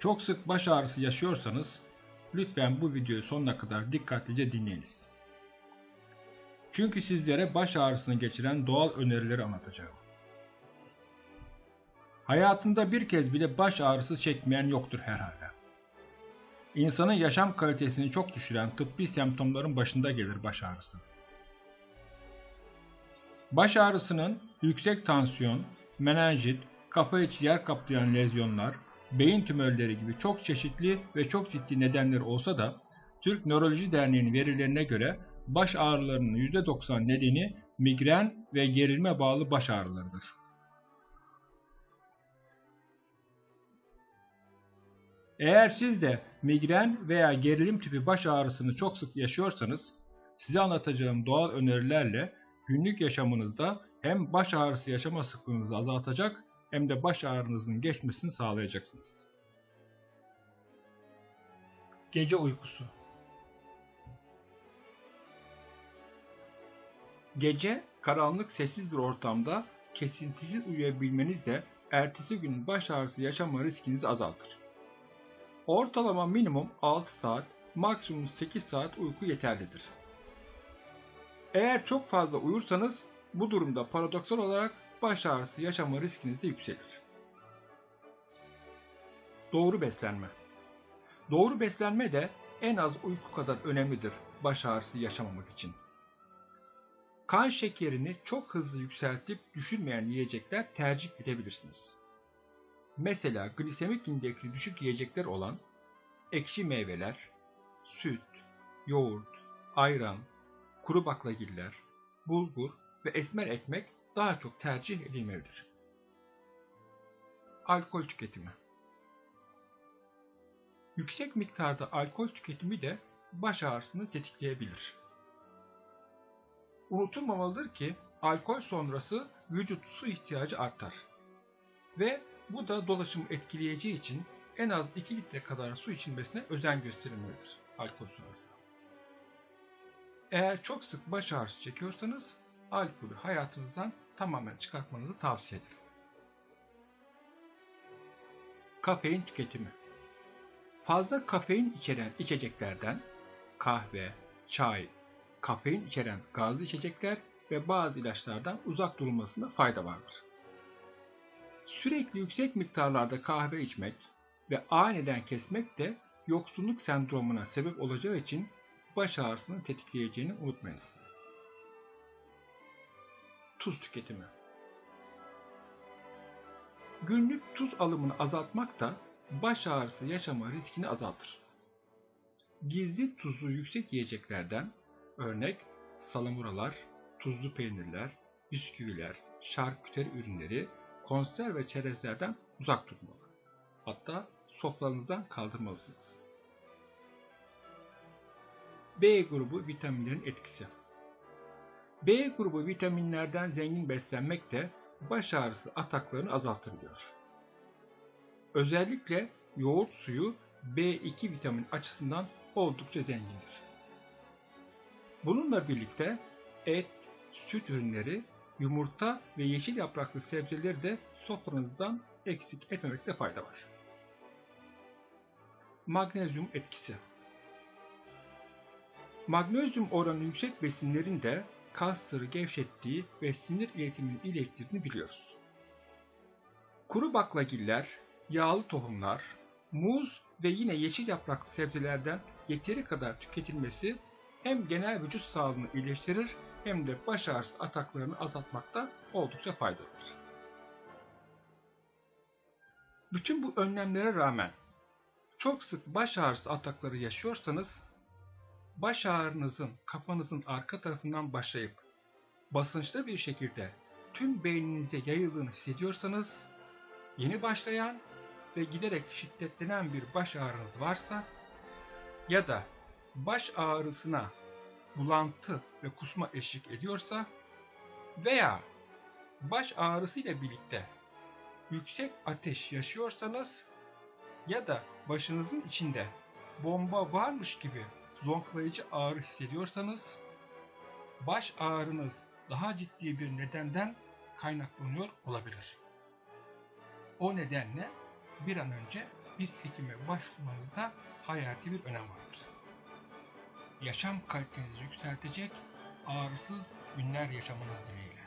Çok sık baş ağrısı yaşıyorsanız lütfen bu videoyu sonuna kadar dikkatlice dinleyiniz. Çünkü sizlere baş ağrısını geçiren doğal önerileri anlatacağım. Hayatında bir kez bile baş ağrısı çekmeyen yoktur herhalde. İnsanın yaşam kalitesini çok düşüren tıbbi semptomların başında gelir baş ağrısı. Baş ağrısının yüksek tansiyon, menenjit, kafa içi yer kaplayan lezyonlar, beyin tümörleri gibi çok çeşitli ve çok ciddi nedenleri olsa da Türk Nöroloji Derneği'nin verilerine göre baş ağrılarının %90 nedeni migren ve gerilme bağlı baş ağrılarıdır. Eğer siz de migren veya gerilim tipi baş ağrısını çok sık yaşıyorsanız, size anlatacağım doğal önerilerle günlük yaşamınızda hem baş ağrısı yaşama sıklığınızı azaltacak hem de baş ağrınızın geçmesini sağlayacaksınız. Gece uykusu Gece karanlık sessiz bir ortamda kesintisiz uyuyabilmeniz de ertesi gün baş ağrısı yaşama riskinizi azaltır. Ortalama minimum 6 saat, maksimum 8 saat uyku yeterlidir. Eğer çok fazla uyursanız bu durumda paradoksal olarak baş ağrısı yaşama riskiniz de yükselir. Doğru beslenme Doğru beslenme de en az uyku kadar önemlidir baş ağrısı yaşamamak için. Kan şekerini çok hızlı yükseltip düşürmeyen yiyecekler tercih edebilirsiniz. Mesela glisemik indeksi düşük yiyecekler olan ekşi meyveler, süt, yoğurt, ayran, kuru baklagiller, bulgur ve esmer ekmek daha çok tercih edilmelidir. Alkol tüketimi Yüksek miktarda alkol tüketimi de baş ağrısını tetikleyebilir. Unutulmamalıdır ki alkol sonrası vücut su ihtiyacı artar ve bu da dolaşımı etkileyeceği için en az 2 litre kadar su içilmesine özen gösterilmelidir alkol sonrası. Eğer çok sık baş ağrısı çekiyorsanız alkolü hayatınızdan tamamen çıkartmanızı tavsiye ederim. Kafein tüketimi Fazla kafein içeren içeceklerden kahve, çay, kafein içeren gazlı içecekler ve bazı ilaçlardan uzak durulmasında fayda vardır. Sürekli yüksek miktarlarda kahve içmek ve aniden kesmek de yoksunluk sendromuna sebep olacağı için baş ağrısını tetikleyeceğini unutmayınız. Tuz tüketimi Günlük tuz alımını azaltmak da baş ağrısı yaşama riskini azaltır. Gizli tuzlu yüksek yiyeceklerden örnek salamuralar, tuzlu peynirler, bisküviler, şarküteri ürünleri, konserve ve çerezlerden uzak durmalı. Hatta sofranızdan kaldırmalısınız. B grubu vitaminlerin etkisi B grubu vitaminlerden zengin beslenmek de baş ağrısı ataklarını azaltır. Özellikle yoğurt suyu B2 vitamin açısından oldukça zengindir. Bununla birlikte et, süt ürünleri, yumurta ve yeşil yapraklı sebzeleri de sofranızdan eksik etmemekte fayda var. Magnezyum etkisi Magnezyum oranı yüksek besinlerin de kasları gevşettiği ve sinir iletimini iyileştirdiğini biliyoruz. Kuru baklagiller, yağlı tohumlar, muz ve yine yeşil yapraklı sebzelerden yeteri kadar tüketilmesi hem genel vücut sağlığını iyileştirir hem de baş ağrısı ataklarını azaltmakta oldukça faydalıdır. Bütün bu önlemlere rağmen çok sık baş ağrısı atakları yaşıyorsanız baş ağrınızın kafanızın arka tarafından başlayıp basınçlı bir şekilde tüm beyninize yayıldığını hissediyorsanız yeni başlayan ve giderek şiddetlenen bir baş ağrınız varsa ya da baş ağrısına bulantı ve kusma eşlik ediyorsa veya baş ağrısı ile birlikte yüksek ateş yaşıyorsanız ya da başınızın içinde bomba varmış gibi zonklayıcı ağrı hissediyorsanız baş ağrınız daha ciddi bir nedenden kaynaklanıyor olabilir. O nedenle bir an önce bir hekime başvurmanızda hayati bir önem vardır. Yaşam kalitenizi yükseltecek ağrısız günler yaşamanız dileğiyle.